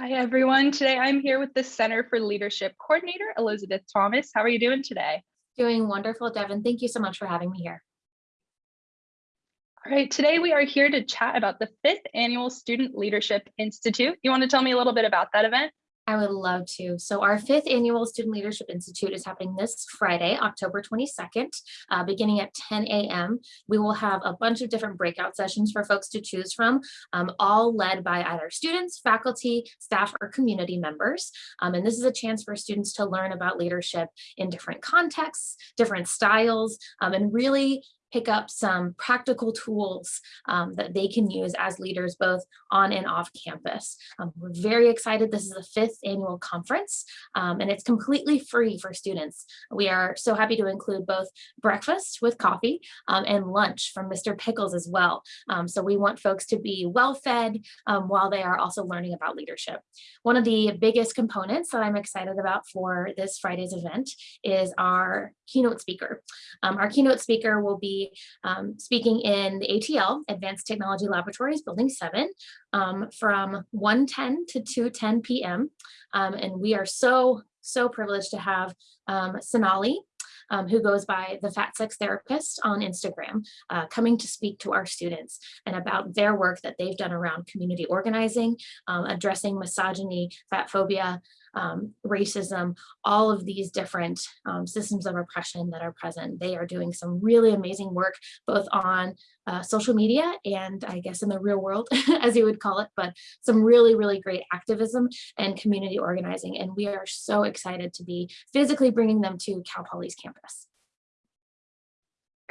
Hi, everyone. Today I'm here with the Center for Leadership Coordinator, Elizabeth Thomas. How are you doing today? Doing wonderful, Devin. Thank you so much for having me here. All right, today we are here to chat about the fifth annual Student Leadership Institute. You want to tell me a little bit about that event? I would love to. So our fifth annual Student Leadership Institute is happening this Friday, October 22nd, uh, beginning at 10 a.m. We will have a bunch of different breakout sessions for folks to choose from, um, all led by either students, faculty, staff, or community members. Um, and this is a chance for students to learn about leadership in different contexts, different styles, um, and really pick up some practical tools um, that they can use as leaders both on and off campus. Um, we're very excited. This is the fifth annual conference um, and it's completely free for students. We are so happy to include both breakfast with coffee um, and lunch from Mr. Pickles as well. Um, so we want folks to be well fed um, while they are also learning about leadership. One of the biggest components that I'm excited about for this Friday's event is our keynote speaker. our keynote speaker will be um, speaking in the ATL, Advanced Technology Laboratories, Building 7, um, from 1.10 to 2.10 p.m. Um, and we are so, so privileged to have um, Sonalee, um, who goes by the Fat Sex Therapist on Instagram, uh, coming to speak to our students and about their work that they've done around community organizing, um, addressing misogyny, fat phobia, um, racism, all of these different um, systems of oppression that are present. They are doing some really amazing work, both on uh, social media and I guess in the real world, as you would call it, but some really, really great activism and community organizing. And we are so excited to be physically bringing them to Cal Poly's campus.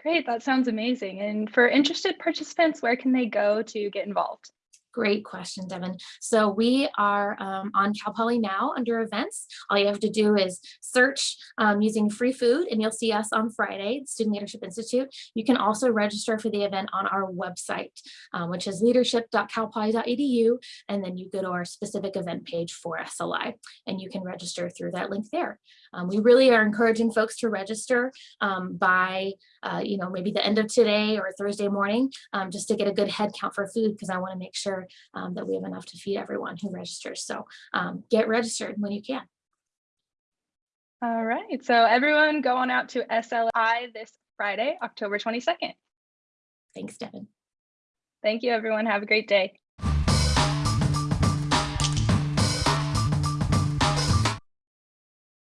Great, that sounds amazing. And for interested participants, where can they go to get involved? Great question, Devin. So we are um, on Cal Poly now under events. All you have to do is search um, using free food and you'll see us on Friday, Student Leadership Institute. You can also register for the event on our website, um, which is leadership.calpoly.edu. And then you go to our specific event page for SLI and you can register through that link there. Um, we really are encouraging folks to register um, by, uh, you know, maybe the end of today or Thursday morning, um, just to get a good head count for food because I want to make sure um, that we have enough to feed everyone who registers. So um, get registered when you can. All right, so everyone go on out to SLI this Friday, October 22nd. Thanks, Devin. Thank you, everyone. Have a great day.